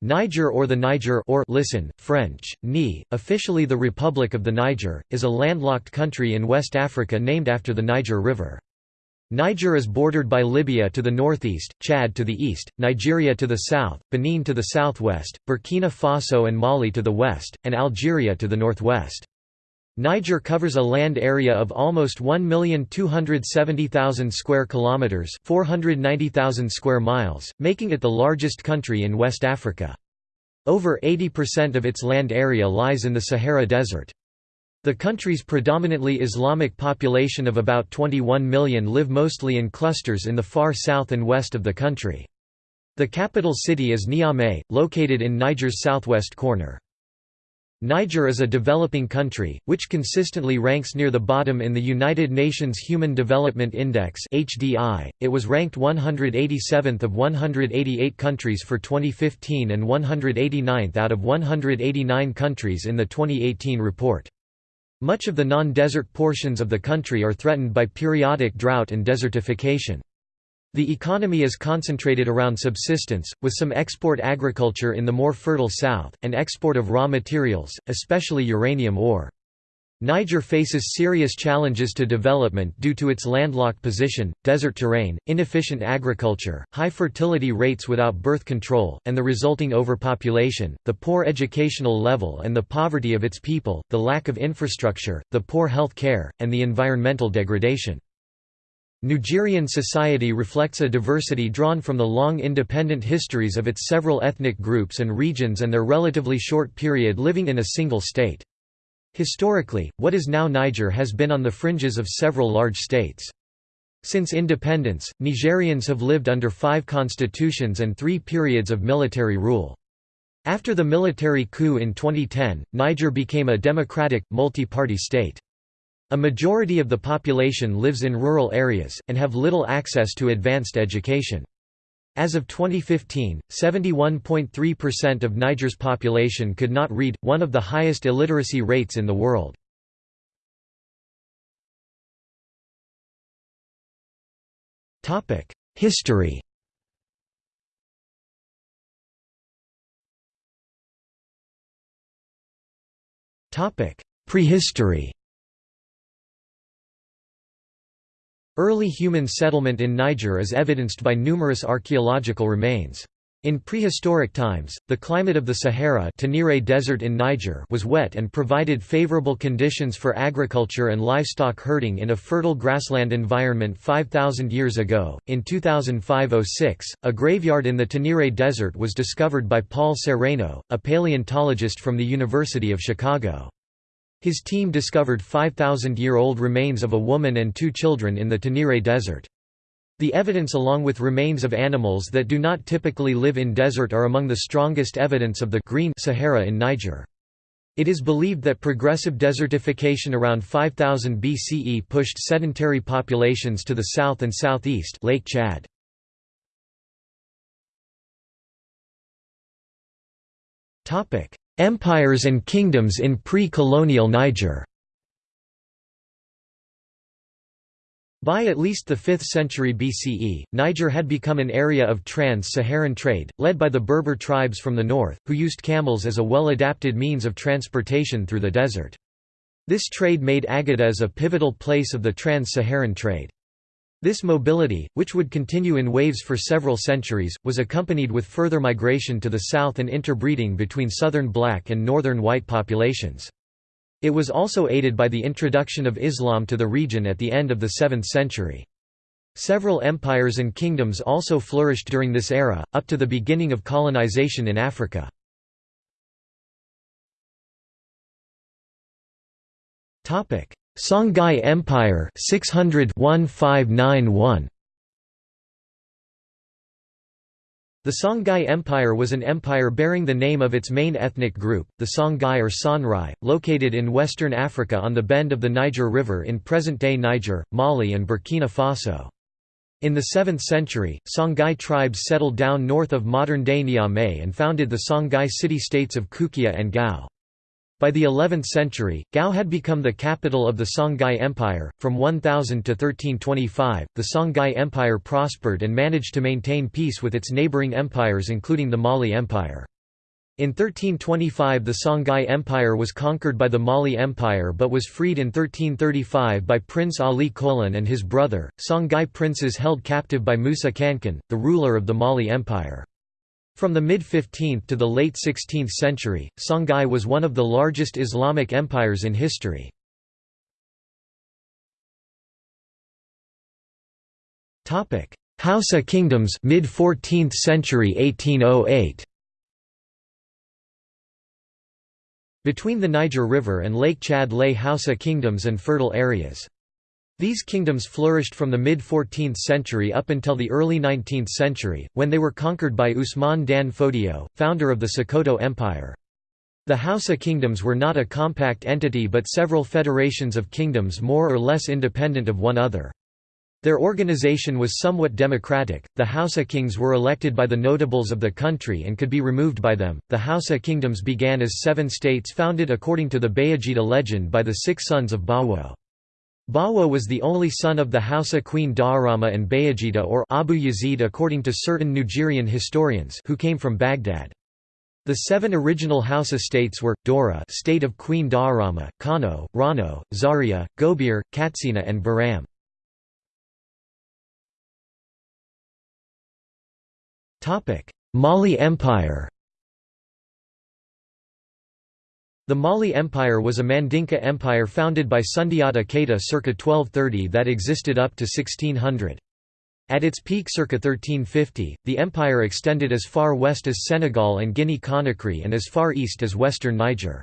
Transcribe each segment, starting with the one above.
Niger or the Niger or listen, French, Ni, officially the Republic of the Niger, is a landlocked country in West Africa named after the Niger River. Niger is bordered by Libya to the northeast, Chad to the east, Nigeria to the south, Benin to the southwest, Burkina Faso and Mali to the west, and Algeria to the northwest. Niger covers a land area of almost 1,270,000 square kilometers, 490,000 square miles, making it the largest country in West Africa. Over 80% of its land area lies in the Sahara Desert. The country's predominantly Islamic population of about 21 million live mostly in clusters in the far south and west of the country. The capital city is Niamey, located in Niger's southwest corner. Niger is a developing country, which consistently ranks near the bottom in the United Nations Human Development Index. It was ranked 187th of 188 countries for 2015 and 189th out of 189 countries in the 2018 report. Much of the non-desert portions of the country are threatened by periodic drought and desertification. The economy is concentrated around subsistence, with some export agriculture in the more fertile south, and export of raw materials, especially uranium ore. Niger faces serious challenges to development due to its landlocked position, desert terrain, inefficient agriculture, high fertility rates without birth control, and the resulting overpopulation, the poor educational level and the poverty of its people, the lack of infrastructure, the poor health care, and the environmental degradation. Nigerian society reflects a diversity drawn from the long independent histories of its several ethnic groups and regions and their relatively short period living in a single state. Historically, what is now Niger has been on the fringes of several large states. Since independence, Nigerians have lived under five constitutions and three periods of military rule. After the military coup in 2010, Niger became a democratic, multi-party state. A majority of the population lives in rural areas, and have little access to advanced education. As of 2015, 71.3% of Niger's population could not read, one of the highest illiteracy rates in the world. History Prehistory Early human settlement in Niger is evidenced by numerous archaeological remains. In prehistoric times, the climate of the Sahara Tenere Desert in Niger was wet and provided favorable conditions for agriculture and livestock herding in a fertile grassland environment 5,000 years ago. In 2005–06, a graveyard in the Tenere Desert was discovered by Paul Sereno, a paleontologist from the University of Chicago. His team discovered 5,000-year-old remains of a woman and two children in the Tenere Desert. The evidence along with remains of animals that do not typically live in desert are among the strongest evidence of the green Sahara in Niger. It is believed that progressive desertification around 5000 BCE pushed sedentary populations to the south and southeast Lake Chad. Empires and kingdoms in pre-colonial Niger By at least the 5th century BCE, Niger had become an area of trans-Saharan trade, led by the Berber tribes from the north, who used camels as a well-adapted means of transportation through the desert. This trade made Agadez a pivotal place of the trans-Saharan trade. This mobility, which would continue in waves for several centuries, was accompanied with further migration to the south and interbreeding between southern black and northern white populations. It was also aided by the introduction of Islam to the region at the end of the 7th century. Several empires and kingdoms also flourished during this era, up to the beginning of colonization in Africa. Songhai Empire 600 1591 The Songhai Empire was an empire bearing the name of its main ethnic group, the Songhai or Sonrai, located in western Africa on the bend of the Niger River in present-day Niger, Mali and Burkina Faso. In the 7th century, Songhai tribes settled down north of modern-day Niamey and founded the Songhai city-states of Kukia and Gao. By the 11th century, Gao had become the capital of the Songhai Empire. From 1000 to 1325, the Songhai Empire prospered and managed to maintain peace with its neighboring empires including the Mali Empire. In 1325 the Songhai Empire was conquered by the Mali Empire but was freed in 1335 by Prince Ali Kolan and his brother, Songhai princes held captive by Musa Kankan, the ruler of the Mali Empire. From the mid-15th to the late 16th century, Songhai was one of the largest Islamic empires in history. Hausa kingdoms mid-14th century 1808 Between the Niger River and Lake Chad lay Hausa kingdoms and fertile areas. These kingdoms flourished from the mid-14th century up until the early 19th century, when they were conquered by Usman Dan Fodio, founder of the Sokoto Empire. The Hausa kingdoms were not a compact entity but several federations of kingdoms more or less independent of one other. Their organization was somewhat democratic. The Hausa kings were elected by the notables of the country and could be removed by them. The Hausa kingdoms began as seven states founded according to the Bayajida legend by the six sons of Bawo. Bawo was the only son of the Hausa queen Daurama and Bayajida or Abu Yazid according to certain Nigerian historians who came from Baghdad. The seven original Hausa states were, Daura state of Queen Daurama, Kano, Rano, Zaria, Gobir, Katsina and Baram. Mali Empire The Mali Empire was a Mandinka empire founded by Sundiata Keita circa 1230 that existed up to 1600. At its peak circa 1350, the empire extended as far west as Senegal and Guinea-Conakry and as far east as western Niger.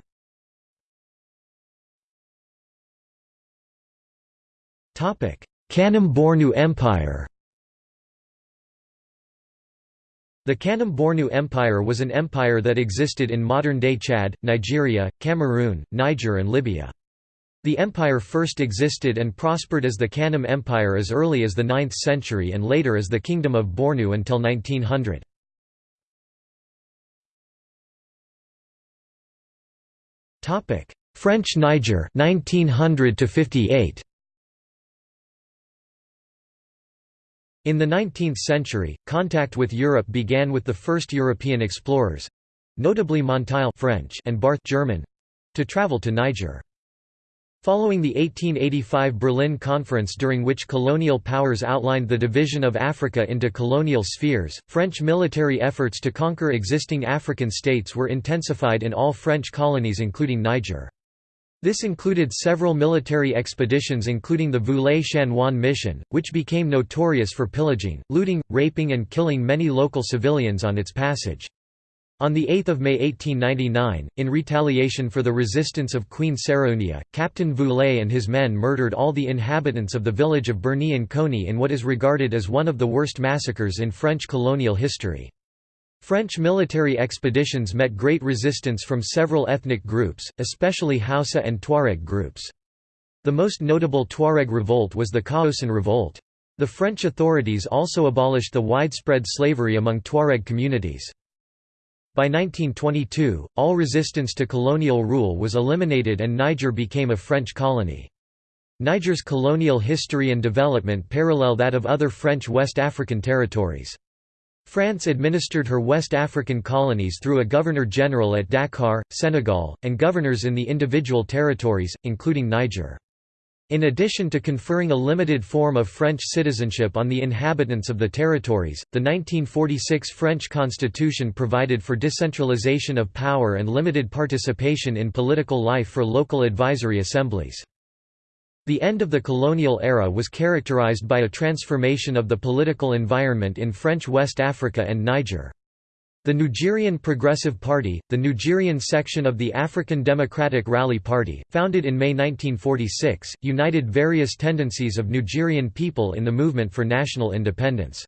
Kanem Bornu Empire The Kanem Bornu Empire was an empire that existed in modern-day Chad, Nigeria, Cameroon, Niger and Libya. The empire first existed and prospered as the Kanem Empire as early as the 9th century and later as the Kingdom of Bornu until 1900. French Niger 1900 to 58 In the 19th century, contact with Europe began with the first European explorers—notably Monteil French and Barth German—to travel to Niger. Following the 1885 Berlin Conference during which colonial powers outlined the division of Africa into colonial spheres, French military efforts to conquer existing African states were intensified in all French colonies including Niger. This included several military expeditions including the Voulet-Chanoine mission, which became notorious for pillaging, looting, raping and killing many local civilians on its passage. On 8 May 1899, in retaliation for the resistance of Queen Sarraounia, Captain Voulet and his men murdered all the inhabitants of the village of Birni-N'Konni in what is regarded as one of the worst massacres in French colonial history. French military expeditions met great resistance from several ethnic groups, especially Hausa and Tuareg groups. The most notable Tuareg revolt was the Kaocen Revolt. The French authorities also abolished the widespread slavery among Tuareg communities. By 1922, all resistance to colonial rule was eliminated and Niger became a French colony. Niger's colonial history and development parallel that of other French West African territories. France administered her West African colonies through a governor-general at Dakar, Senegal, and governors in the individual territories, including Niger. In addition to conferring a limited form of French citizenship on the inhabitants of the territories, the 1946 French constitution provided for decentralization of power and limited participation in political life for local advisory assemblies. The end of the colonial era was characterized by a transformation of the political environment in French West Africa and Niger. The Nigerian Progressive Party, the Nigerian section of the African Democratic Rally Party, founded in May 1946, united various tendencies of Nigerian people in the movement for national independence.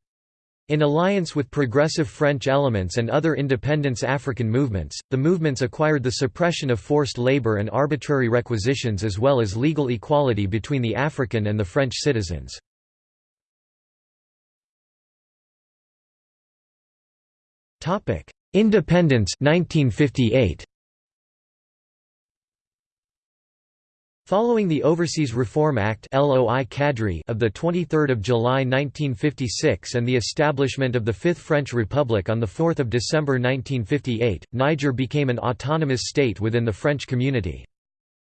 In alliance with progressive French elements and other independence African movements, the movements acquired the suppression of forced labor and arbitrary requisitions as well as legal equality between the African and the French citizens. Independence 1958. Following the Overseas Reform Act of 23 July 1956 and the establishment of the Fifth French Republic on 4 December 1958, Niger became an autonomous state within the French community.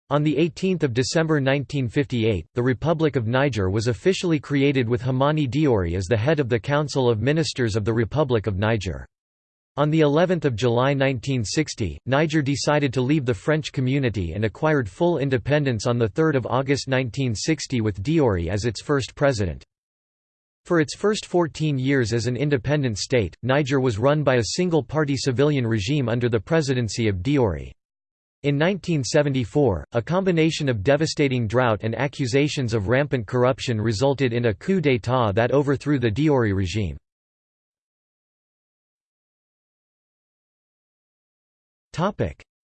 On 18 December 1958, the Republic of Niger was officially created with Hamani Diori as the head of the Council of Ministers of the Republic of Niger. On the 11th of July 1960, Niger decided to leave the French community and acquired full independence on 3 August 1960 with Diori as its first president. For its first 14 years as an independent state, Niger was run by a single-party civilian regime under the presidency of Diori. In 1974, a combination of devastating drought and accusations of rampant corruption resulted in a coup d'état that overthrew the Diori regime.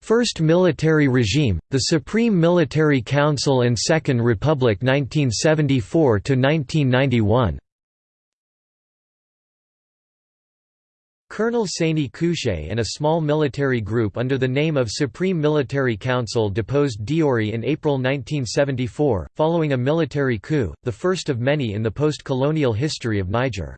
First military regime, the Supreme Military Council and Second Republic 1974–1991 Colonel Seyni Kountché and a small military group under the name of Supreme Military Council deposed Diori in April 1974, following a military coup, the first of many in the post-colonial history of Niger.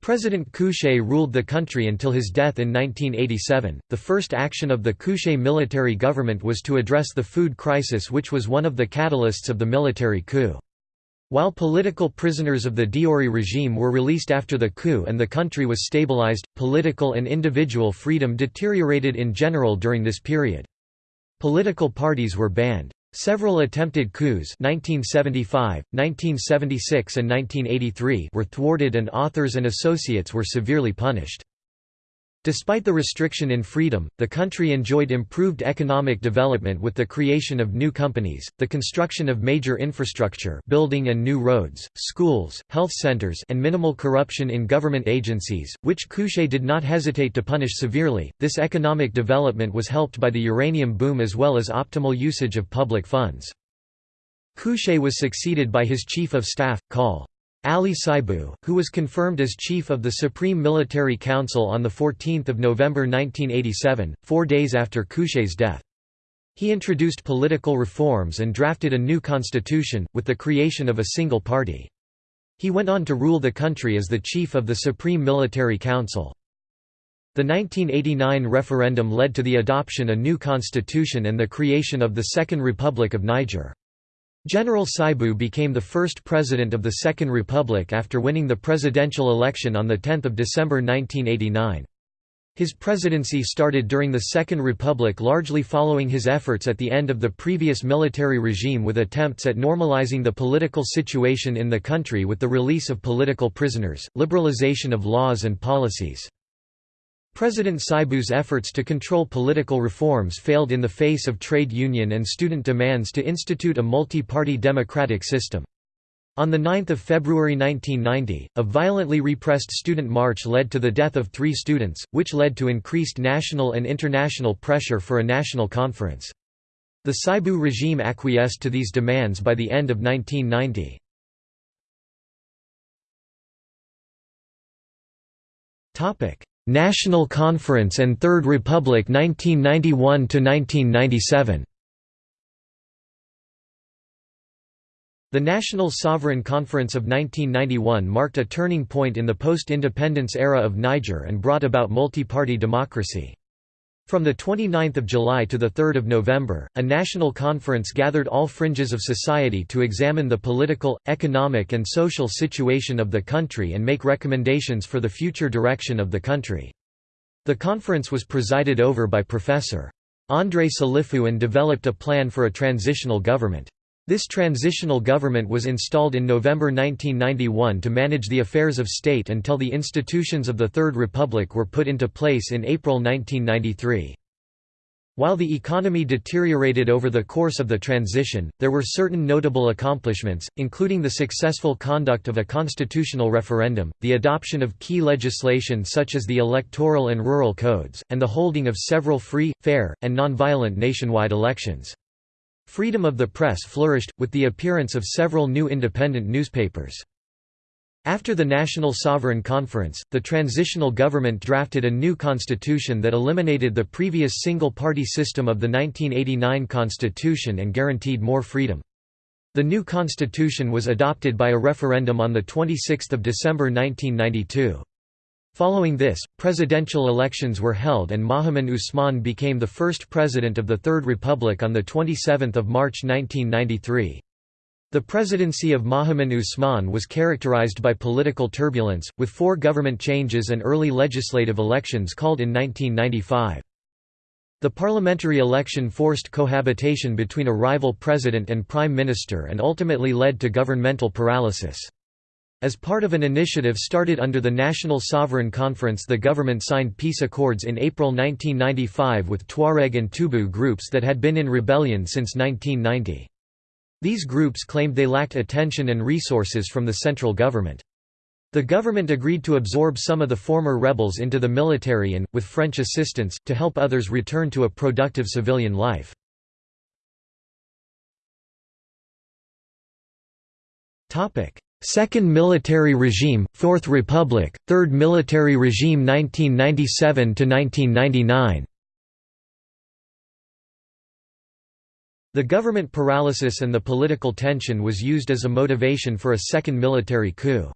President Kountché ruled the country until his death in 1987. The first action of the Kountché military government was to address the food crisis, which was one of the catalysts of the military coup. While political prisoners of the Diori regime were released after the coup and the country was stabilized, political and individual freedom deteriorated in general during this period. Political parties were banned. Several attempted coups 1975, 1976 and 1983 were thwarted and authors and associates were severely punished. Despite the restriction in freedom, the country enjoyed improved economic development with the creation of new companies, the construction of major infrastructure building and new roads, schools, health centers and minimal corruption in government agencies, which Kountché did not hesitate to punish severely. This economic development was helped by the uranium boom as well as optimal usage of public funds. Kountché was succeeded by his chief of staff, Col. Ali Saibou, who was confirmed as chief of the Supreme Military Council on 14 November 1987, four days after Kountché's death. He introduced political reforms and drafted a new constitution, with the creation of a single party. He went on to rule the country as the chief of the Supreme Military Council. The 1989 referendum led to the adoption a new constitution and the creation of the Second Republic of Niger. General Saibou became the first president of the Second Republic after winning the presidential election on 10 December 1989. His presidency started during the Second Republic largely following his efforts at the end of the previous military regime with attempts at normalizing the political situation in the country with the release of political prisoners, liberalization of laws and policies. President Saibou's efforts to control political reforms failed in the face of trade union and student demands to institute a multi-party democratic system. On 9 February 1990, a violently repressed student march led to the death of three students, which led to increased national and international pressure for a national conference. The Saibou regime acquiesced to these demands by the end of 1990. National Conference and Third Republic 1991–1997 The National Sovereign Conference of 1991 marked a turning point in the post-independence era of Niger and brought about multi-party democracy. From 29 July to 3 November, a national conference gathered all fringes of society to examine the political, economic and social situation of the country and make recommendations for the future direction of the country. The conference was presided over by Professor. André Salifou and developed a plan for a transitional government. This transitional government was installed in November 1991 to manage the affairs of state until the institutions of the Third Republic were put into place in April 1993. While the economy deteriorated over the course of the transition, there were certain notable accomplishments, including the successful conduct of a constitutional referendum, the adoption of key legislation such as the electoral and rural codes, and the holding of several free, fair, and nonviolent nationwide elections. Freedom of the press flourished, with the appearance of several new independent newspapers. After the National Sovereign Conference, the transitional government drafted a new constitution that eliminated the previous single-party system of the 1989 constitution and guaranteed more freedom. The new constitution was adopted by a referendum on 26 December 1992. Following this, presidential elections were held and Mahamane Ousmane became the first president of the Third Republic on 27 March 1993. The presidency of Mahamane Ousmane was characterized by political turbulence, with four government changes and early legislative elections called in 1995. The parliamentary election forced cohabitation between a rival president and prime minister and ultimately led to governmental paralysis. As part of an initiative started under the National Sovereign Conference the government signed peace accords in April 1995 with Tuareg and Tubu groups that had been in rebellion since 1990. These groups claimed they lacked attention and resources from the central government. The government agreed to absorb some of the former rebels into the military and, with French assistance, to help others return to a productive civilian life. Second Military Regime, Fourth Republic, Third Military Regime 1997–1999 The government paralysis and the political tension was used as a motivation for a second military coup.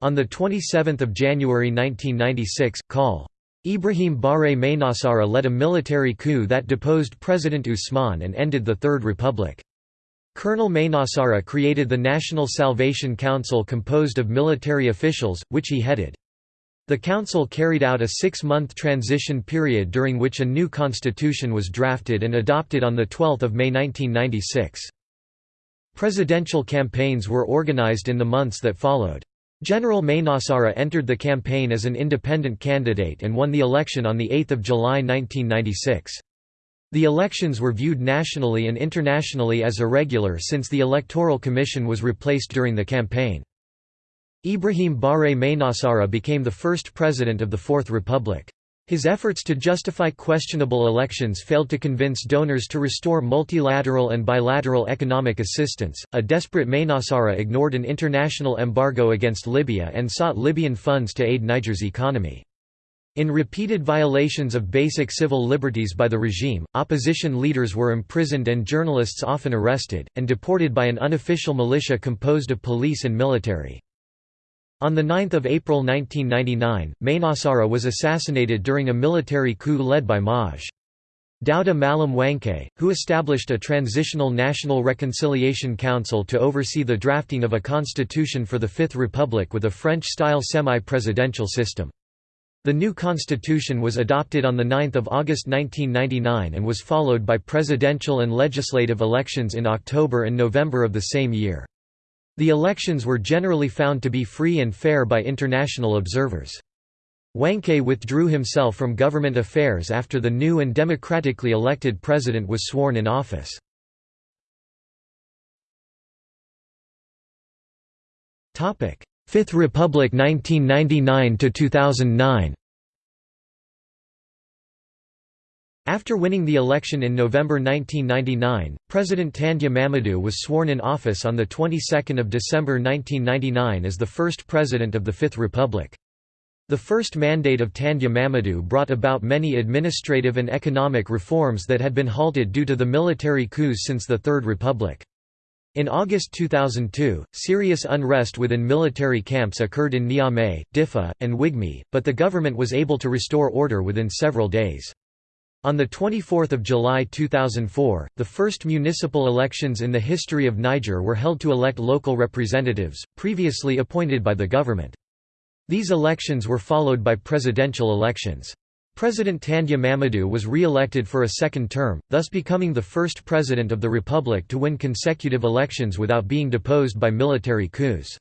On 27 January 1996, Col. Ibrahim Baré Maïnassara led a military coup that deposed President Ousmane and ended the Third Republic. Colonel Maïnassara created the National Salvation Council composed of military officials, which he headed. The council carried out a six-month transition period during which a new constitution was drafted and adopted on 12 May 1996. Presidential campaigns were organized in the months that followed. General Maïnassara entered the campaign as an independent candidate and won the election on 8 July 1996. The elections were viewed nationally and internationally as irregular since the Electoral Commission was replaced during the campaign. Ibrahim Baré Maïnassara became the first president of the Fourth Republic. His efforts to justify questionable elections failed to convince donors to restore multilateral and bilateral economic assistance. A desperate Maïnassara ignored an international embargo against Libya and sought Libyan funds to aid Niger's economy. In repeated violations of basic civil liberties by the regime, opposition leaders were imprisoned and journalists often arrested, and deported by an unofficial militia composed of police and military. On 9 April 1999, Maïnassara was assassinated during a military coup led by Maj. Daouda Malam Wanké, who established a transitional National Reconciliation Council to oversee the drafting of a constitution for the Fifth Republic with a French-style semi-presidential system. The new constitution was adopted on 9 August 1999 and was followed by presidential and legislative elections in October and November of the same year. The elections were generally found to be free and fair by international observers. Wanké withdrew himself from government affairs after the new and democratically elected president was sworn in office. Fifth Republic 1999–2009 After winning the election in November 1999, President Tandja Mamadou was sworn in office on the 22nd of December 1999 as the first president of the Fifth Republic. The first mandate of Tandja Mamadou brought about many administrative and economic reforms that had been halted due to the military coups since the Third Republic. In August 2002, serious unrest within military camps occurred in Niamey, Diffa, and Nguigmi, but the government was able to restore order within several days. On 24 July 2004, the first municipal elections in the history of Niger were held to elect local representatives, previously appointed by the government. These elections were followed by presidential elections. President Tandja Mamadou was re-elected for a second term, thus becoming the first president of the republic to win consecutive elections without being deposed by military coups.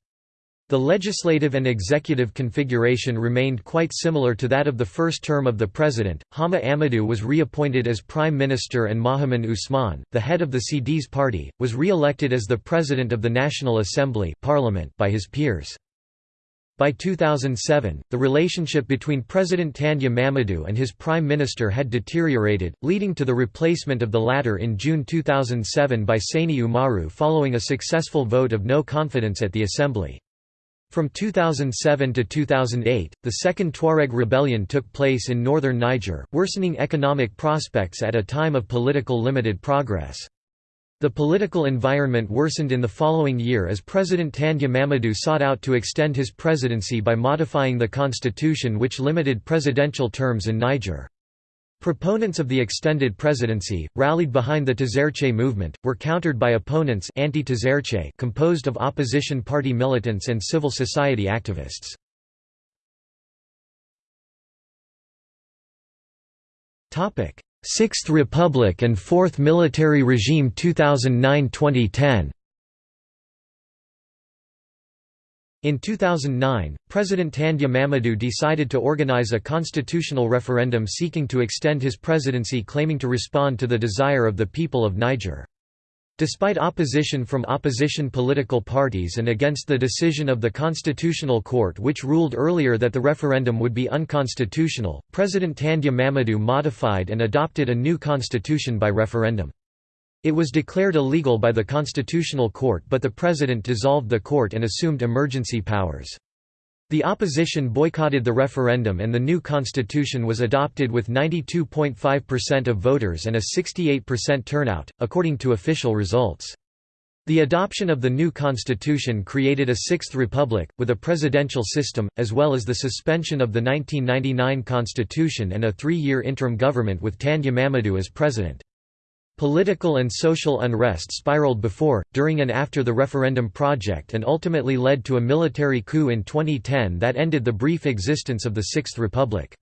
The legislative and executive configuration remained quite similar to that of the first term of the president. Hama Amadou was reappointed as prime minister and Mahamane Ousmane, the head of the CDS party, was re-elected as the president of the National Assembly parliament by his peers. By 2007, the relationship between President Tandja Mamadou and his prime minister had deteriorated, leading to the replacement of the latter in June 2007 by Seyni Oumarou following a successful vote of no confidence at the assembly. From 2007 to 2008, the Second Tuareg Rebellion took place in northern Niger, worsening economic prospects at a time of political limited progress. The political environment worsened in the following year as President Tandja Mamadou sought out to extend his presidency by modifying the constitution which limited presidential terms in Niger. Proponents of the extended presidency, rallied behind the Tazartché movement, were countered by opponents anti composed of opposition party militants and civil society activists. Sixth Republic and Fourth Military Regime 2009–2010 In 2009, President Tandja Mamadou decided to organize a constitutional referendum seeking to extend his presidency claiming to respond to the desire of the people of Niger. Despite opposition from opposition political parties and against the decision of the Constitutional Court which ruled earlier that the referendum would be unconstitutional, President Tandja Mamadou modified and adopted a new constitution by referendum. It was declared illegal by the Constitutional Court but the President dissolved the court and assumed emergency powers. The opposition boycotted the referendum and the new constitution was adopted with 92.5% of voters and a 68% turnout, according to official results. The adoption of the new constitution created a Sixth Republic, with a presidential system, as well as the suspension of the 1999 constitution and a three-year interim government with Tandja Mamadou as president. Political and social unrest spiraled before, during and after the referendum project and ultimately led to a military coup in 2010 that ended the brief existence of the Sixth Republic.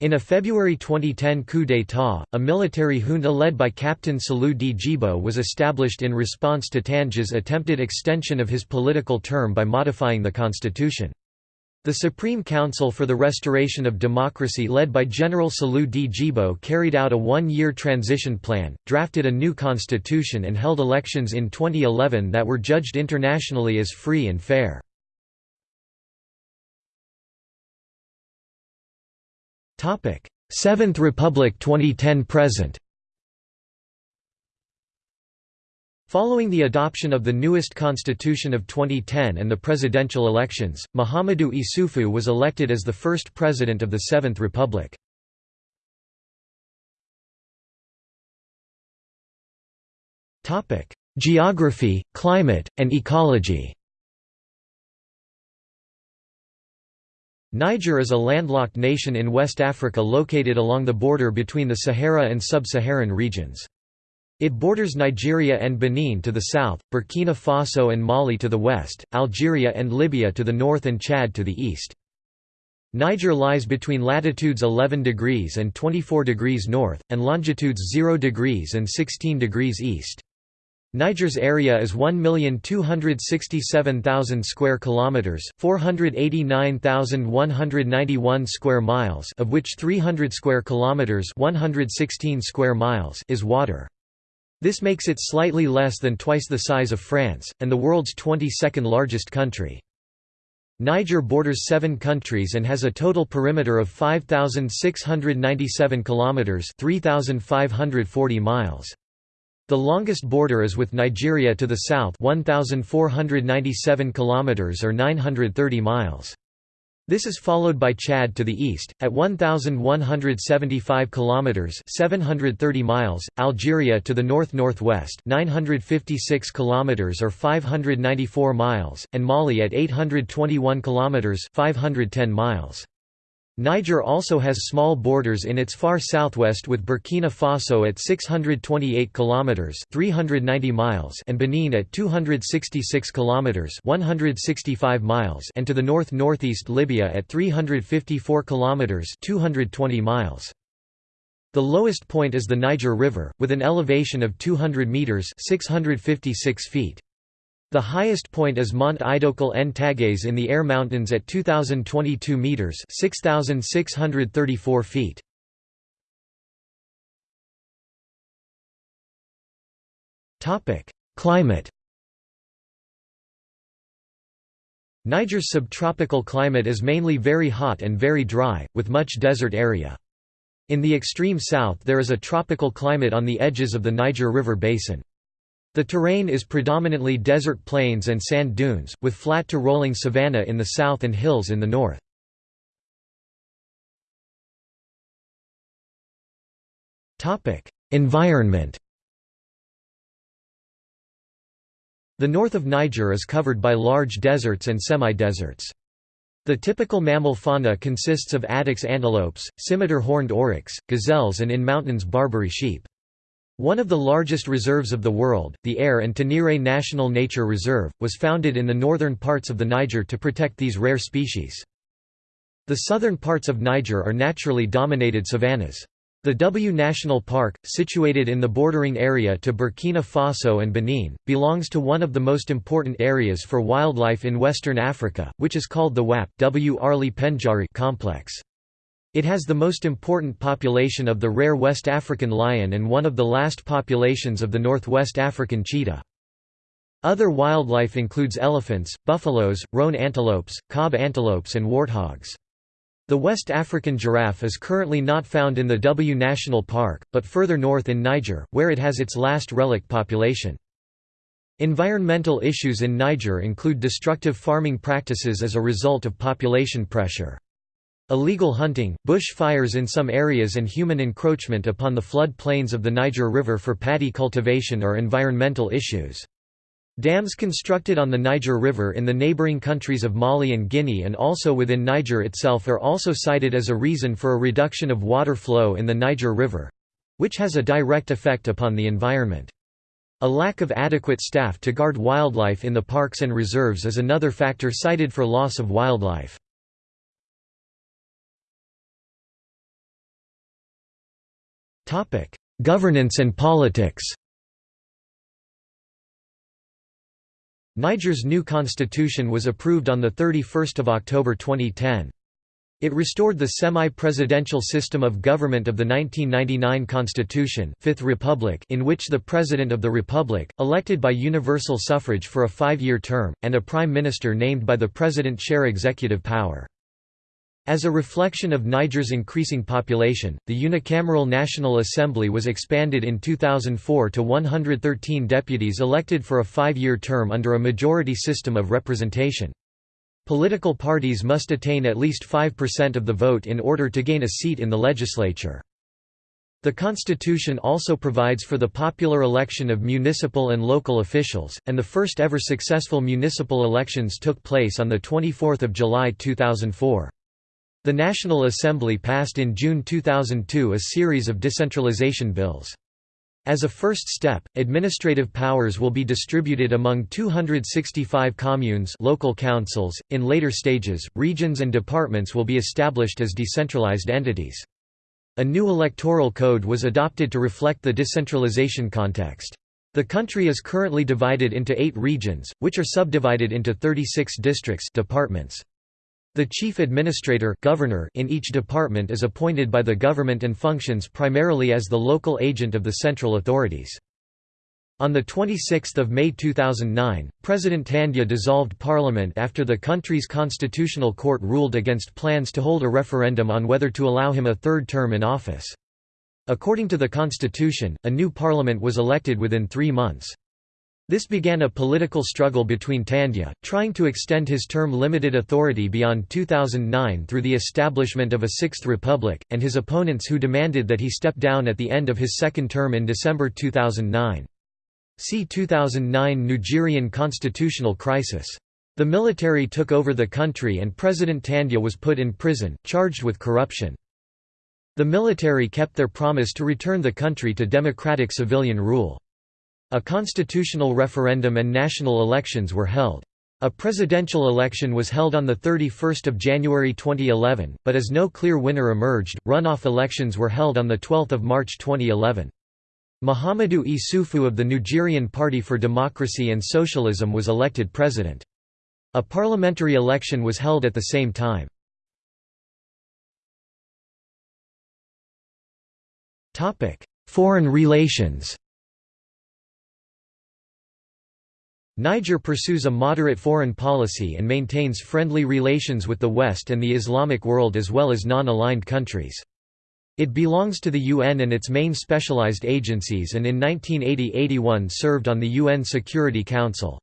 In a February 2010 coup d'état, a military junta led by Captain Salou Djibo was established in response to Tandja's attempted extension of his political term by modifying the constitution. The Supreme Council for the Restoration of Democracy led by General Salou Djibo carried out a one-year transition plan, drafted a new constitution and held elections in 2011 that were judged internationally as free and fair. Seventh Republic 2010–present Following the adoption of the newest constitution of 2010 and the presidential elections, Mahamadou Issoufou was elected as the first president of the Seventh Republic. Geography, climate, and ecology Niger is a landlocked nation in West Africa located along the border between the Sahara and sub-Saharan regions. It borders Nigeria and Benin to the south, Burkina Faso and Mali to the west, Algeria and Libya to the north and Chad to the east. Niger lies between latitudes 11 degrees and 24 degrees north, and longitudes 0 degrees and 16 degrees east. Niger's area is 1,267,000 square kilometers, 489,191 square miles, of which 300 square kilometers, 116 square miles is water. This makes it slightly less than twice the size of France, and the world's 22nd largest country. Niger borders seven countries and has a total perimeter of 5,697 kilometers (3,540 miles). The longest border is with Nigeria to the south, 1,497 kilometers or 930 miles. This is followed by Chad to the east at 1175 kilometers, 730 miles, Algeria to the north-northwest, 956 kilometers or 594 miles, and Mali at 821 kilometers, 510 miles. Niger also has small borders in its far southwest with Burkina Faso at 628 kilometers (390 miles) and Benin at 266 kilometers (165 miles) and to the north-northeast Libya at 354 kilometers (220 miles). The lowest point is the Niger River with an elevation of 200 meters (656 feet). The highest point is Mont Idoukal-n-Taghès in the Air Mountains at 2,022 metres 6,634 feet. Climate Niger's subtropical climate is mainly very hot and very dry, with much desert area. In the extreme south there is a tropical climate on the edges of the Niger River basin. The terrain is predominantly desert plains and sand dunes, with flat to rolling savanna in the south and hills in the north. Environment The north of Niger is covered by large deserts and semi-deserts. The typical mammal fauna consists of addax antelopes, scimitar horned oryx, gazelles and in mountains Barbary sheep. One of the largest reserves of the world, the Air and Tenere National Nature Reserve, was founded in the northern parts of the Niger to protect these rare species. The southern parts of Niger are naturally dominated savannas. The W National Park, situated in the bordering area to Burkina Faso and Benin, belongs to one of the most important areas for wildlife in Western Africa, which is called the WAP w Arly Pendjari complex. It has the most important population of the rare West African lion and one of the last populations of the Northwest African cheetah. Other wildlife includes elephants, buffaloes, roan antelopes, kob antelopes and warthogs. The West African giraffe is currently not found in the W National Park, but further north in Niger, where it has its last relic population. Environmental issues in Niger include destructive farming practices as a result of population pressure. Illegal hunting, bush fires in some areas and human encroachment upon the flood plains of the Niger River for paddy cultivation are environmental issues. Dams constructed on the Niger River in the neighboring countries of Mali and Guinea and also within Niger itself are also cited as a reason for a reduction of water flow in the Niger River—which has a direct effect upon the environment. A lack of adequate staff to guard wildlife in the parks and reserves is another factor cited for loss of wildlife. Governance and politics Niger's new constitution was approved on 31 October 2010. It restored the semi-presidential system of government of the 1999 Constitution Fifth Republic in which the President of the Republic, elected by universal suffrage for a five-year term, and a Prime Minister named by the President share executive power. As a reflection of Niger's increasing population, the unicameral National Assembly was expanded in 2004 to 113 deputies elected for a five-year term under a majority system of representation. Political parties must attain at least 5% of the vote in order to gain a seat in the legislature. The constitution also provides for the popular election of municipal and local officials, and the first ever successful municipal elections took place on 24 July 2004. The National Assembly passed in June 2002 a series of decentralization bills. As a first step, administrative powers will be distributed among 265 communes local councils. .In later stages, regions and departments will be established as decentralized entities. A new electoral code was adopted to reflect the decentralization context. The country is currently divided into eight regions, which are subdivided into 36 districts departments. The chief administrator governor in each department is appointed by the government and functions primarily as the local agent of the central authorities. On 26 May 2009, President Tandja dissolved parliament after the country's constitutional court ruled against plans to hold a referendum on whether to allow him a third term in office. According to the constitution, a new parliament was elected within three months. This began a political struggle between Tandja, trying to extend his term limited authority beyond 2009 through the establishment of a Sixth Republic, and his opponents who demanded that he step down at the end of his second term in December 2009. See 2009 Nigerian constitutional crisis. The military took over the country and President Tandja was put in prison, charged with corruption. The military kept their promise to return the country to democratic civilian rule. A constitutional referendum and national elections were held. A presidential election was held on 31 January 2011, but as no clear winner emerged, runoff elections were held on 12 March 2011. Mahamadou Issoufou of the Nigerian Party for Democracy and Socialism was elected president. A parliamentary election was held at the same time. Foreign relations Niger pursues a moderate foreign policy and maintains friendly relations with the West and the Islamic world as well as non-aligned countries. It belongs to the UN and its main specialized agencies and in 1980–81 served on the UN Security Council.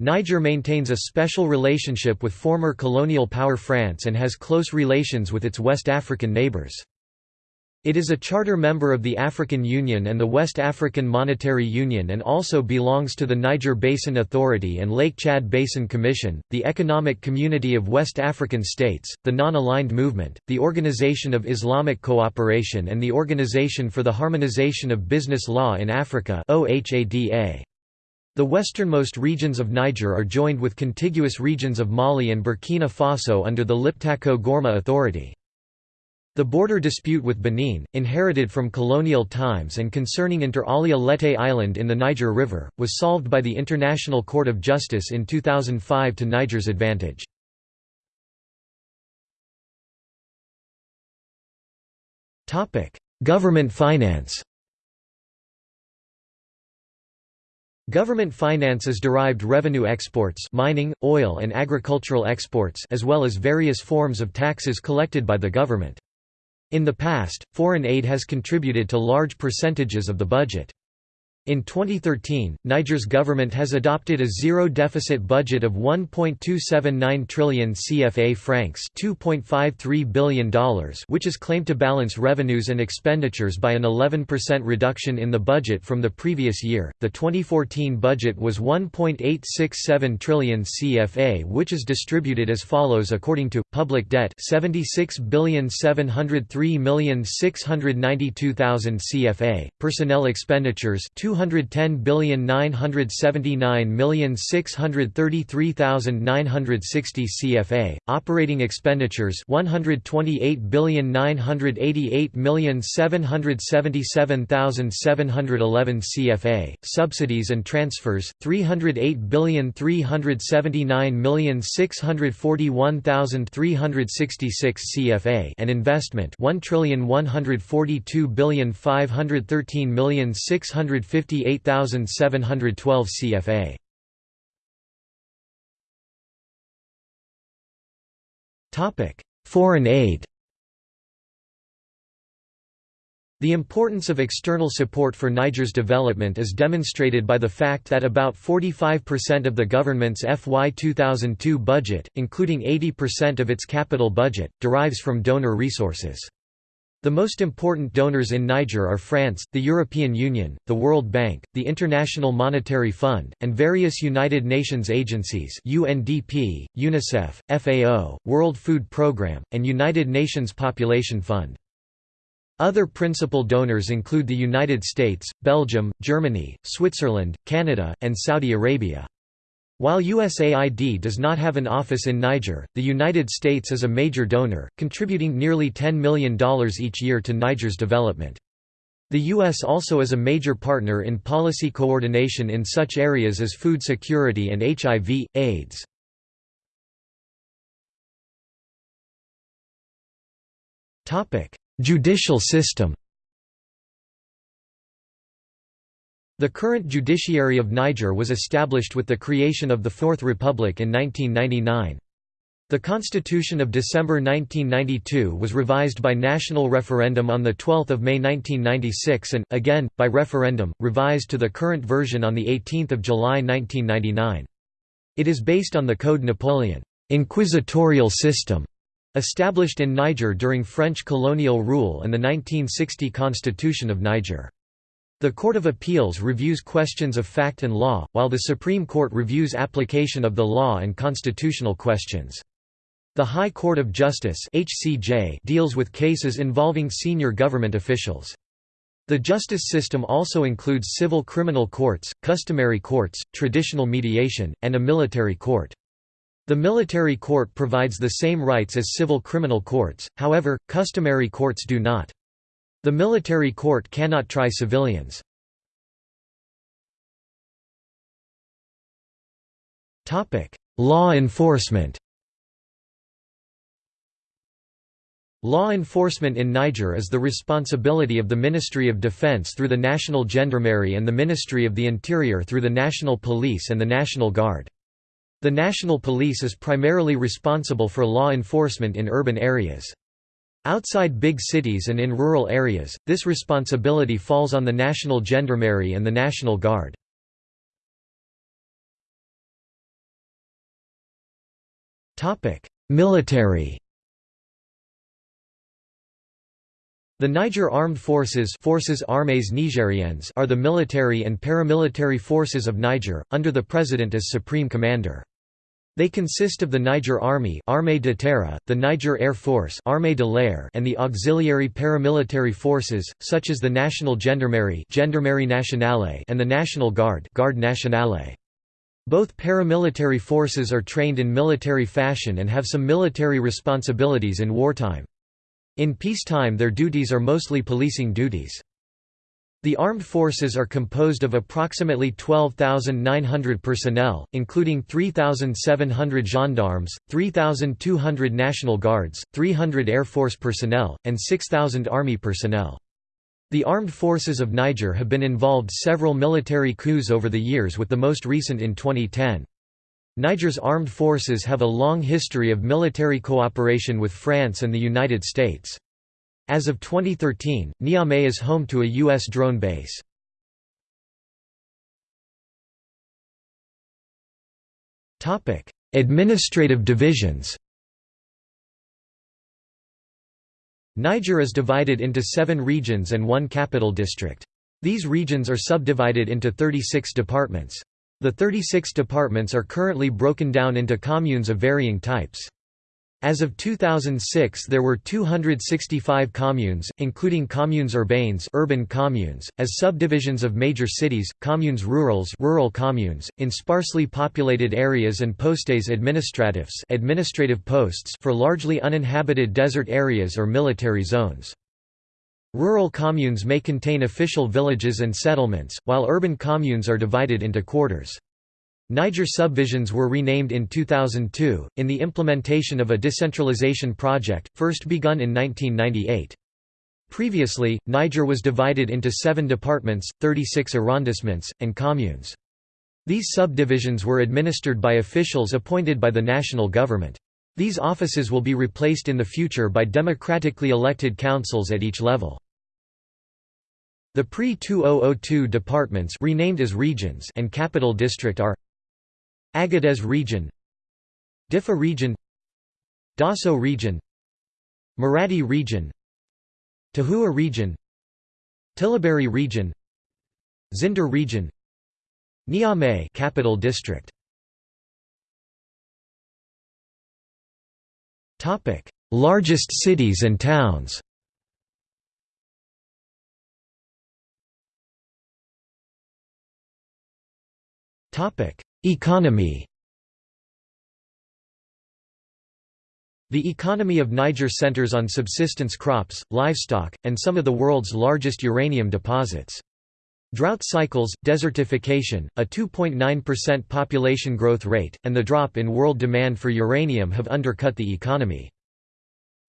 Niger maintains a special relationship with former colonial power France and has close relations with its West African neighbors. It is a charter member of the African Union and the West African Monetary Union and also belongs to the Niger Basin Authority and Lake Chad Basin Commission, the Economic Community of West African States, the Non-Aligned Movement, the Organization of Islamic Cooperation and the Organization for the Harmonization of Business Law in Africa The westernmost regions of Niger are joined with contiguous regions of Mali and Burkina Faso under the Liptako Gourma Authority. The border dispute with Benin, inherited from colonial times and concerning Inter Alia Lete Island in the Niger River, was solved by the International Court of Justice in 2005 to Niger's advantage. Government finance Government finance is derived revenue exports mining, oil and agricultural exports as well as various forms of taxes collected by the government. In the past, foreign aid has contributed to large percentages of the budget. In 2013, Niger's government has adopted a zero-deficit budget of 1.279 trillion CFA francs $2.53 billion which is claimed to balance revenues and expenditures by an 11% reduction in the budget from the previous year. The 2014 budget was 1.867 trillion CFA which is distributed as follows according to, public debt 76,703,692,000 CFA, personnel expenditures 210,979,633,960 CFA, operating expenditures 128,988,777,711 CFA, subsidies and transfers 308,379,641,366 CFA and investment 1,142,513,650 58,712 CFA. Topic: Foreign aid. The importance of external support for Niger's development is demonstrated by the fact that about 45% of the government's FY 2002 budget, including 80% of its capital budget, derives from donor resources. The most important donors in Niger are France, the European Union, the World Bank, the International Monetary Fund, and various United Nations agencies UNDP, UNICEF, FAO, World Food Programme, and United Nations Population Fund. Other principal donors include the United States, Belgium, Germany, Switzerland, Canada, and Saudi Arabia. While USAID does not have an office in Niger, the United States is a major donor, contributing nearly $10 million each year to Niger's development. The U.S. also is a major partner in policy coordination in such areas as food security and HIV, AIDS. Judicial system The current judiciary of Niger was established with the creation of the Fourth Republic in 1999. The Constitution of December 1992 was revised by national referendum on 12 May 1996 and, again, by referendum, revised to the current version on 18 July 1999. It is based on the Code Napoleon inquisitorial system", established in Niger during French colonial rule and the 1960 Constitution of Niger. The Court of Appeals reviews questions of fact and law, while the Supreme Court reviews application of the law and constitutional questions. The High Court of Justice HCJ deals with cases involving senior government officials. The justice system also includes civil criminal courts, customary courts, traditional mediation, and a military court. The military court provides the same rights as civil criminal courts, however, customary courts do not. The military court cannot try civilians. Law enforcement Law enforcement in Niger is the responsibility of the Ministry of Defense through the National Gendarmerie and the Ministry of the Interior through the National Police and the National Guard. The National Police is primarily responsible for law enforcement in urban areas. Outside big cities and in rural areas, this responsibility falls on the National Gendarmerie and the National Guard. Military The Niger Armed Forces Forces Armées Nigériennes are the military and paramilitary forces of Niger, under the President as Supreme Commander. They consist of the Niger Army Armée de Terre, the Niger Air Force Armée de l'Air and the auxiliary paramilitary forces, such as the National Gendarmerie Gendarmerie Nationale and the National Guard Garde Nationale. Both paramilitary forces are trained in military fashion and have some military responsibilities in wartime. In peacetime their duties are mostly policing duties. The armed forces are composed of approximately 12,900 personnel, including 3,700 gendarmes, 3,200 National Guards, 300 Air Force personnel, and 6,000 Army personnel. The armed forces of Niger have been involved several military coups over the years with the most recent in 2010. Niger's armed forces have a long history of military cooperation with France and the United States. As of 2013, Niamey is home to a U.S. drone base. Administrative divisions Niger is divided into seven regions and one capital district. These regions are subdivided into 36 departments. The 36 departments are currently broken down into communes of varying types. As of 2006 there were 265 communes, including communes urbaines urban communes, as subdivisions of major cities, communes rurales rural communes, in sparsely populated areas and postes administratifs administrative posts for largely uninhabited desert areas or military zones. Rural communes may contain official villages and settlements, while urban communes are divided into quarters. Niger subvisions were renamed in 2002, in the implementation of a decentralization project, first begun in 1998. Previously, Niger was divided into seven departments, 36 arrondissements, and communes. These subdivisions were administered by officials appointed by the national government. These offices will be replaced in the future by democratically elected councils at each level. The pre-2002 departments renamed as regions and capital district are Agadez region Diffa region Dosso region Maradi region Tahoua region Tillaberi region Zinder region Niamey capital district. Topic Largest cities and towns. Topic Economy The economy of Niger centers on subsistence crops, livestock, and some of the world's largest uranium deposits. Drought cycles, desertification, a 2.9% population growth rate, and the drop in world demand for uranium have undercut the economy.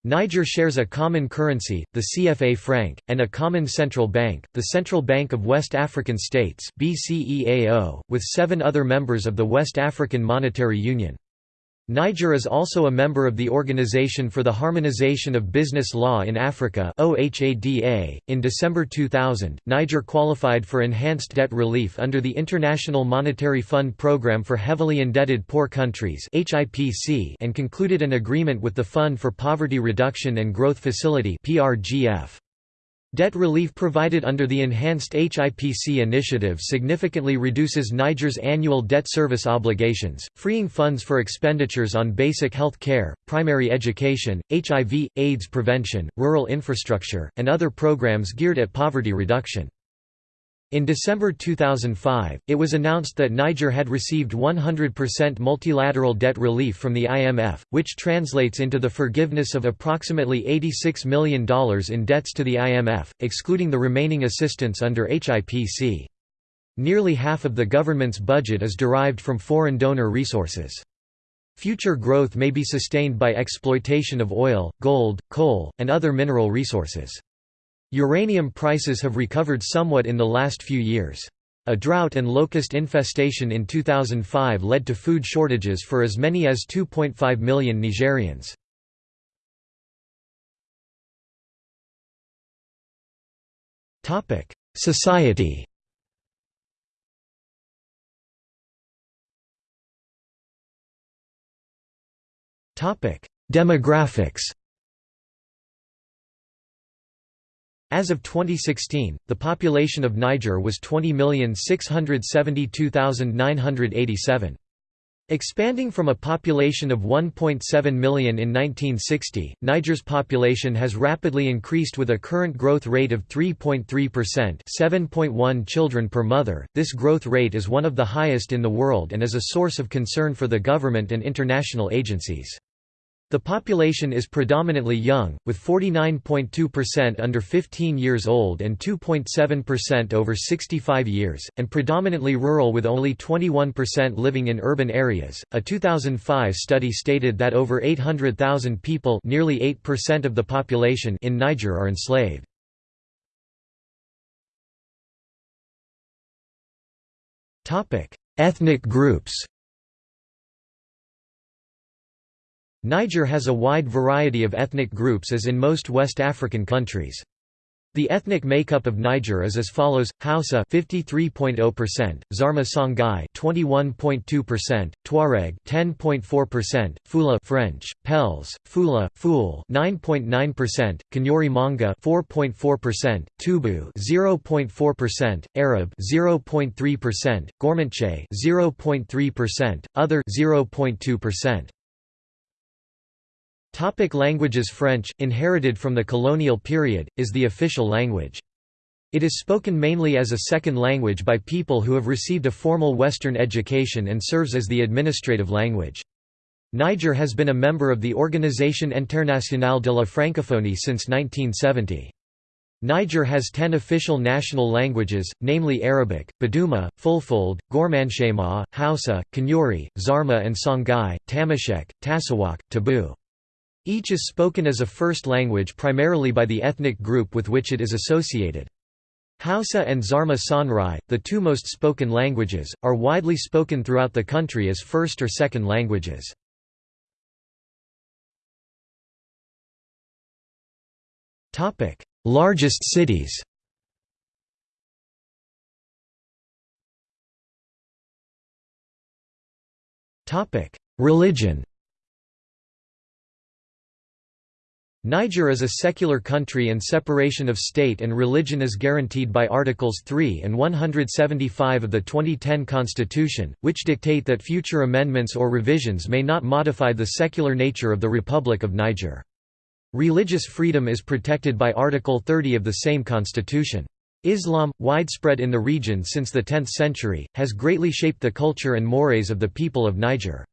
Niger shares a common currency, the CFA franc, and a common central bank, the Central Bank of West African States with seven other members of the West African Monetary Union. Niger is also a member of the Organization for the Harmonization of Business Law in Africa. In December 2000, Niger qualified for enhanced debt relief under the International Monetary Fund Programme for Heavily Indebted Poor Countries and concluded an agreement with the Fund for Poverty Reduction and Growth Facility (PRGF). Debt relief provided under the enhanced HIPC initiative significantly reduces Niger's annual debt service obligations, freeing funds for expenditures on basic health care, primary education, HIV, AIDS prevention, rural infrastructure, and other programs geared at poverty reduction. In December 2005, it was announced that Niger had received 100% multilateral debt relief from the IMF, which translates into the forgiveness of approximately $86 million in debts to the IMF, excluding the remaining assistance under HIPC. Nearly half of the government's budget is derived from foreign donor resources. Future growth may be sustained by exploitation of oil, gold, coal, and other mineral resources. Uranium prices have recovered somewhat in the last few years. A drought and locust infestation in 2005 led to food shortages for as many as 2.5 million Nigerians. Society Demographics As of 2016, the population of Niger was 20,672,987. Expanding from a population of 1.7 million in 1960, Niger's population has rapidly increased with a current growth rate of 3.3% 7.1 children per mother. This growth rate is one of the highest in the world and is a source of concern for the government and international agencies. The population is predominantly young, with 49.2% under 15 years old and 2.7% over 65 years, and predominantly rural with only 21% living in urban areas. A 2005 study stated that over 800,000 people, nearly 8% of the population in Niger are enslaved. Topic: Ethnic groups. Niger has a wide variety of ethnic groups as in most West African countries. The ethnic makeup of Niger is as follows: Hausa 53.0%, Zarma Songhai 21.2%, Tuareg 10.4%, Fula French, Peuls, Fula, Fool 9.9%, Kanuri Manga 4.4%, Tubu 0.4%, Arab 0.3%, Gourmantche 0.3%, Other 0.2%. Topic languages French, inherited from the colonial period, is the official language. It is spoken mainly as a second language by people who have received a formal Western education and serves as the administrative language. Niger has been a member of the Organisation Internationale de la Francophonie since 1970. Niger has ten official national languages, namely Arabic, Buduma, Fulfulde, Gourmanchéma, Hausa, Kanuri, Zarma and Songhai, Tamashek, Tasawaq, Tabu. Each is spoken as a first language primarily by the ethnic group with which it is associated. Hausa and Zarma Songhai, the two most spoken languages, are widely spoken throughout the country as first or second languages. Largest cities Religion Niger is a secular country and separation of state and religion is guaranteed by Articles 3 and 175 of the 2010 Constitution, which dictate that future amendments or revisions may not modify the secular nature of the Republic of Niger. Religious freedom is protected by Article 30 of the same constitution. Islam, widespread in the region since the 10th century, has greatly shaped the culture and mores of the people of Niger.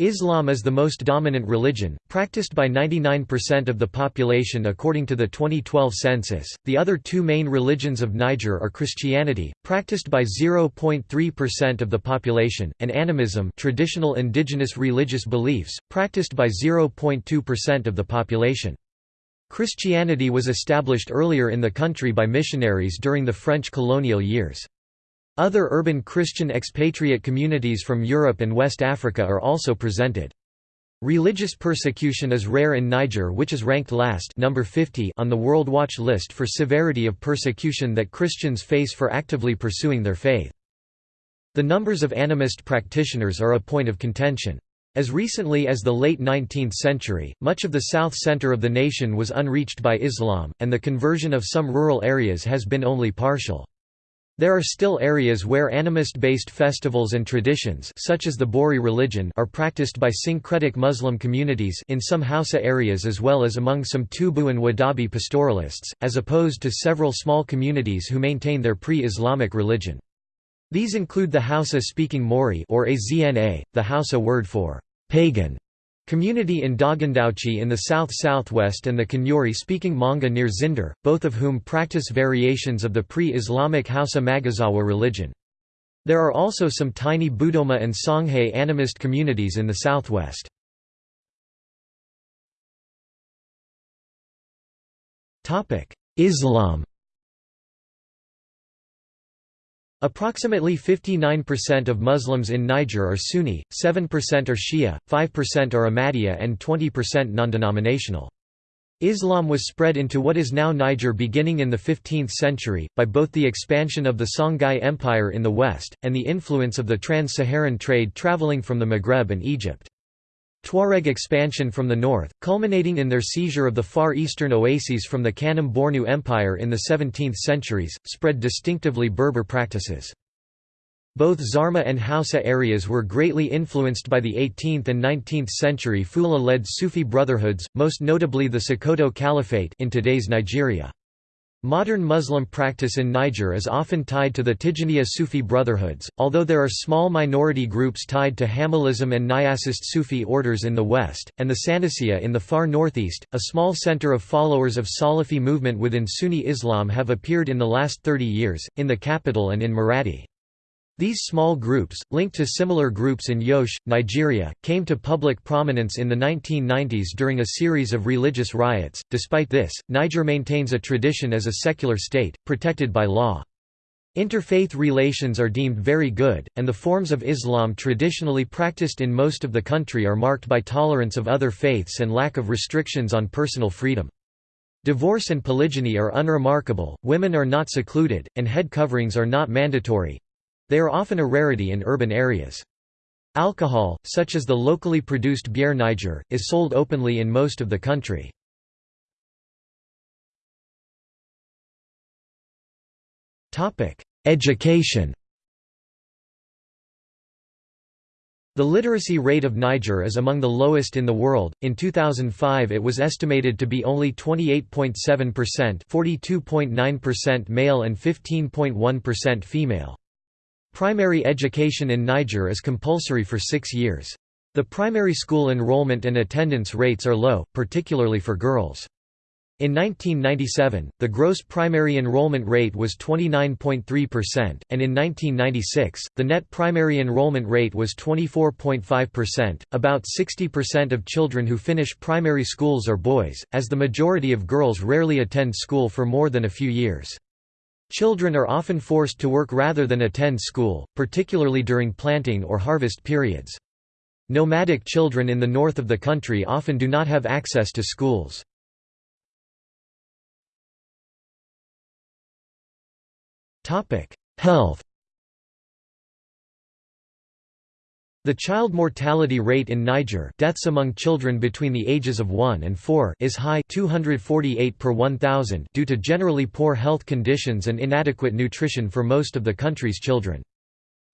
Islam is the most dominant religion, practiced by 99% of the population according to the 2012 census. The other two main religions of Niger are Christianity, practiced by 0.3% of the population, and animism, traditional indigenous religious beliefs, practiced by 0.2% of the population. Christianity was established earlier in the country by missionaries during the French colonial years. Other urban Christian expatriate communities from Europe and West Africa are also presented. Religious persecution is rare in Niger which is ranked last number 50 on the World Watch list for severity of persecution that Christians face for actively pursuing their faith. The numbers of animist practitioners are a point of contention. As recently as the late 19th century, much of the south center of the nation was unreached by Islam, and the conversion of some rural areas has been only partial. There are still areas where animist-based festivals and traditions such as the Bori religion are practiced by syncretic Muslim communities in some Hausa areas as well as among some Tubu and Wodaabe pastoralists, as opposed to several small communities who maintain their pre-Islamic religion. These include the Hausa-speaking Maouri or Azna, the Hausa word for pagan, Community in Dogondoutchi in the south-southwest and the Kanuri-speaking Manga near Zinder, both of whom practice variations of the pre-Islamic Hausa Maguzawa religion. There are also some tiny Buduma and Songhai animist communities in the southwest. Islam Approximately 59% of Muslims in Niger are Sunni, 7% are Shia, 5% are Ahmadiyya and 20% non-denominational. Islam was spread into what is now Niger beginning in the 15th century, by both the expansion of the Songhai Empire in the west, and the influence of the trans-Saharan trade traveling from the Maghreb and Egypt. Tuareg expansion from the north, culminating in their seizure of the far eastern oases from the Kanem-Bornu Empire in the 17th centuries, spread distinctively Berber practices. Both Zarma and Hausa areas were greatly influenced by the 18th and 19th century Fula-led Sufi brotherhoods, most notably the Sokoto Caliphate in today's Nigeria. Modern Muslim practice in Niger is often tied to the Tijaniya Sufi brotherhoods, although there are small minority groups tied to Hamallism and Niyasist Sufi orders in the west, and the Sanusiya in the far northeast. A small center of followers of Salafi movement within Sunni Islam have appeared in the last 30 years, in the capital and in Maradi. These small groups, linked to similar groups in Jos, Nigeria, came to public prominence in the 1990s during a series of religious riots. Despite this, Niger maintains a tradition as a secular state, protected by law. Interfaith relations are deemed very good, and the forms of Islam traditionally practiced in most of the country are marked by tolerance of other faiths and lack of restrictions on personal freedom. Divorce and polygyny are unremarkable, women are not secluded, and head coverings are not mandatory, they are often a rarity in urban areas. Alcohol, such as the locally produced bière Niger, is sold openly in most of the country. Education The literacy rate of Niger is among the lowest in the world. In 2005, it was estimated to be only 28.7%, 42.9% male and 15.1% female. Primary education in Niger is compulsory for six years. The primary school enrollment and attendance rates are low, particularly for girls. In 1997, the gross primary enrollment rate was 29.3%, and in 1996, the net primary enrollment rate was 24.5%. About 60% of children who finish primary schools are boys, as the majority of girls rarely attend school for more than a few years. Children are often forced to work rather than attend school, particularly during planting or harvest periods. Nomadic children in the north of the country often do not have access to schools. Health The child mortality rate in Niger deaths among children between the ages of 1 and 4 is high 248 per 1,000 due to generally poor health conditions and inadequate nutrition for most of the country's children.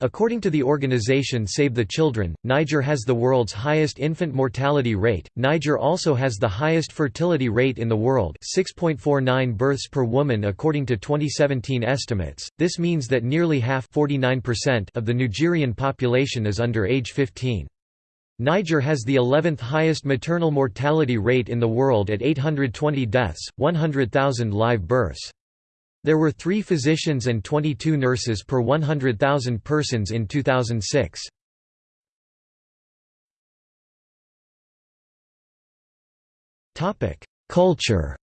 According to the organization Save the Children, Niger has the world's highest infant mortality rate. Niger also has the highest fertility rate in the world, 6.49 births per woman according to 2017 estimates. This means that nearly half, 49% of the Nigerian population is under age 15. Niger has the 11th highest maternal mortality rate in the world at 820 deaths, 100,000 live births. There were three physicians and 22 nurses per 100,000 persons in 2006. Culture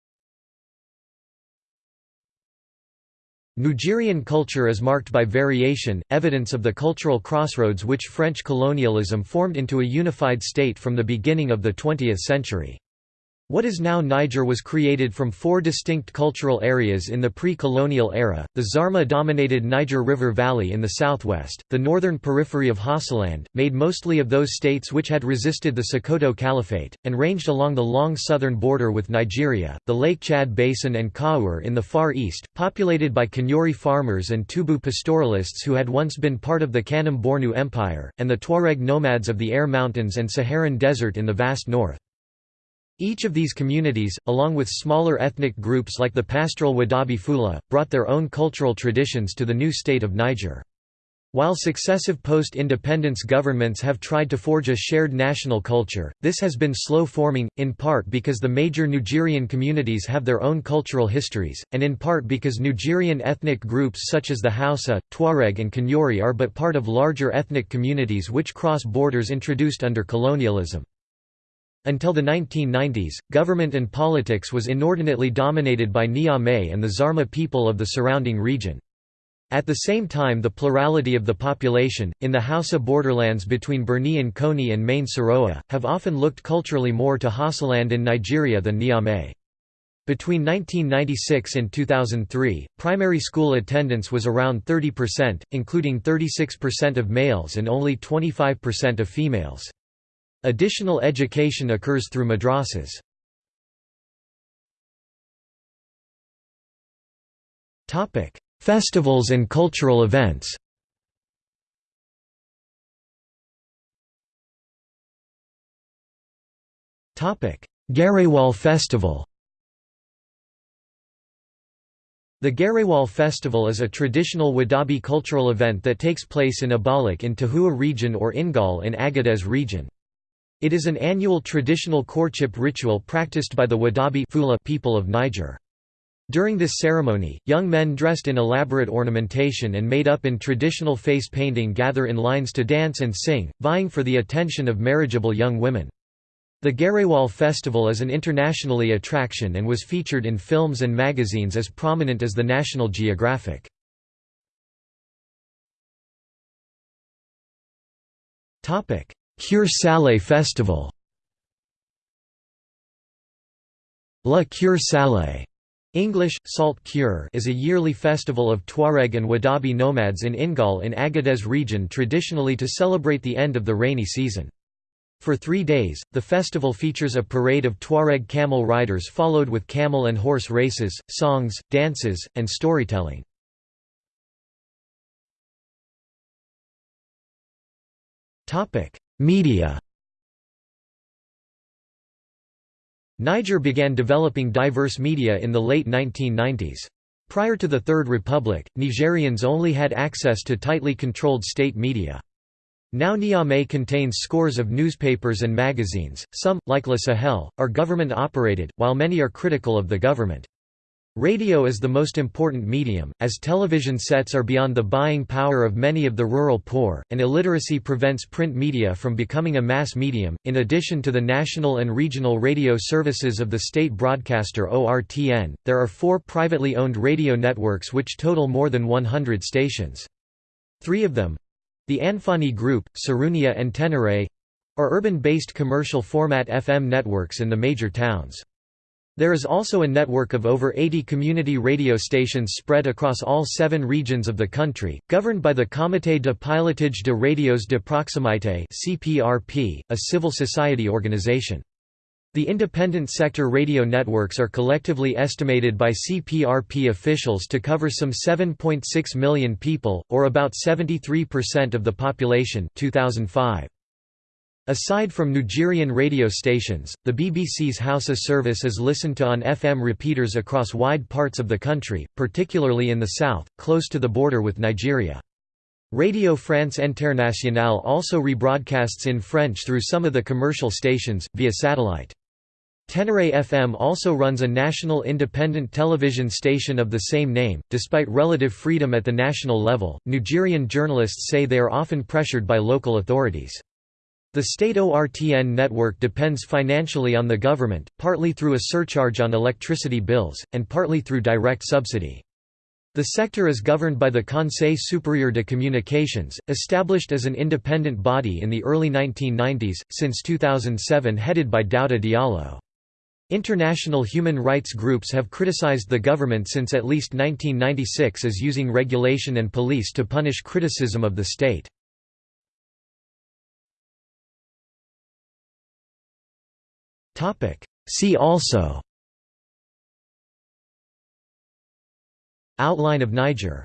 Nigerian culture is marked by variation, evidence of the cultural crossroads which French colonialism formed into a unified state from the beginning of the 20th century. What is now Niger was created from four distinct cultural areas in the pre-colonial era, the Zarma-dominated Niger River Valley in the southwest, the northern periphery of Hausaland, made mostly of those states which had resisted the Sokoto Caliphate, and ranged along the long southern border with Nigeria, the Lake Chad Basin and Kawar in the far east, populated by Kanuri farmers and Tubu pastoralists who had once been part of the Kanem-Bornu Empire, and the Tuareg nomads of the Aïr Mountains and Saharan Desert in the vast north. Each of these communities, along with smaller ethnic groups like the pastoral Wodaabe Fula, brought their own cultural traditions to the new state of Niger. While successive post-independence governments have tried to forge a shared national culture, this has been slow forming, in part because the major Nigerian communities have their own cultural histories, and in part because Nigerian ethnic groups such as the Hausa, Tuareg and Kanuri are but part of larger ethnic communities which cross borders introduced under colonialism. Until the 1990s, government and politics was inordinately dominated by Niamey and the Zarma people of the surrounding region. At the same time the plurality of the population, in the Hausa borderlands between Birni-N'Konni and Maine-Soroa, have often looked culturally more to Hausaland in Nigeria than Niamey. Between 1996 and 2003, primary school attendance was around 30%, including 36% of males and only 25% of females. Additional education occurs through madrasas. Festivals and cultural events Gerewol Festival The Gerewol Festival is a traditional Wodaabe cultural event that takes place in Abalak in Tahoua region or Ingal in Agadez region. It is an annual traditional courtship ritual practiced by the Wodaabe people of Niger. During this ceremony, young men dressed in elaborate ornamentation and made up in traditional face painting gather in lines to dance and sing, vying for the attention of marriageable young women. The Gerewol Festival is an internationally attraction and was featured in films and magazines as prominent as the National Geographic. Cure Salé Festival La Cure Salé English, Salt Cure is a yearly festival of Tuareg and Wodaabe nomads in Ingal in Agadez region traditionally to celebrate the end of the rainy season. For three days, the festival features a parade of Tuareg camel riders followed with camel and horse races, songs, dances, and storytelling. Media Niger began developing diverse media in the late 1990s. Prior to the Third Republic, Nigerians only had access to tightly controlled state media. Now Niamey contains scores of newspapers and magazines, some, like Le Sahel, are government-operated, while many are critical of the government. Radio is the most important medium, as television sets are beyond the buying power of many of the rural poor, and illiteracy prevents print media from becoming a mass medium. In addition to the national and regional radio services of the state broadcaster ORTN, there are four privately owned radio networks which total more than 100 stations. Three of them the Anfani Group, Sarraounia and Tenere are urban-based commercial format FM networks in the major towns. There is also a network of over 80 community radio stations spread across all seven regions of the country, governed by the Comité de Pilotage de Radios de Proximité a civil society organization. The independent sector radio networks are collectively estimated by CPRP officials to cover some 7.6 million people, or about 73% of the population 2005. Aside from Nigerian radio stations, the BBC's Hausa service is listened to on FM repeaters across wide parts of the country, particularly in the south, close to the border with Nigeria. Radio France Internationale also rebroadcasts in French through some of the commercial stations, via satellite. Tenere FM also runs a national independent television station of the same name. Despite relative freedom at the national level, Nigerian journalists say they are often pressured by local authorities. The state ORTN network depends financially on the government, partly through a surcharge on electricity bills, and partly through direct subsidy. The sector is governed by the Conseil supérieur de communications, established as an independent body in the early 1990s, since 2007 headed by Daouda Diallo. International human rights groups have criticized the government since at least 1996 as using regulation and police to punish criticism of the state. See also. Outline of Niger